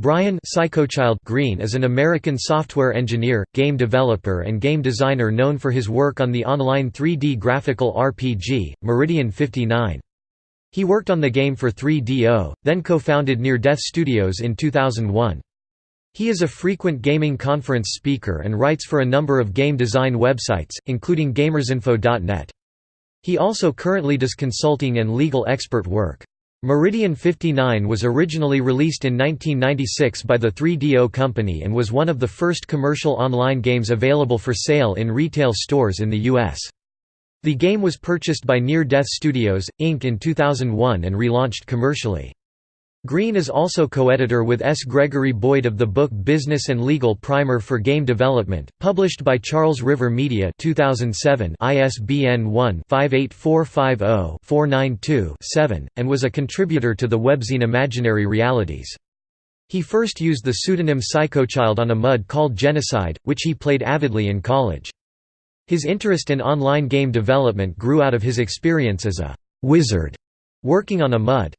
Brian Psychochild Greene is an American software engineer, game developer and game designer known for his work on the online 3D graphical RPG, Meridian 59. He worked on the game for 3DO, then co-founded Near Death Studios in 2001. He is a frequent gaming conference speaker and writes for a number of game design websites, including gamersinfo.net. He also currently does consulting and legal expert work. Meridian 59 was originally released in 1996 by the 3DO company and was one of the first commercial online games available for sale in retail stores in the U.S. The game was purchased by Near Death Studios, Inc. in 2001 and relaunched commercially. Greene is also co-editor with S. Gregory Boyd of the book Business and Legal Primer for Game Development, published by Charles River Media 2007 ISBN 1-58450-492-7, and was a contributor to the webzine Imaginary Realities. He first used the pseudonym Psychochild on a MUD called Genocide, which he played avidly in college. His interest in online game development grew out of his experience as a «wizard» working on a MUD.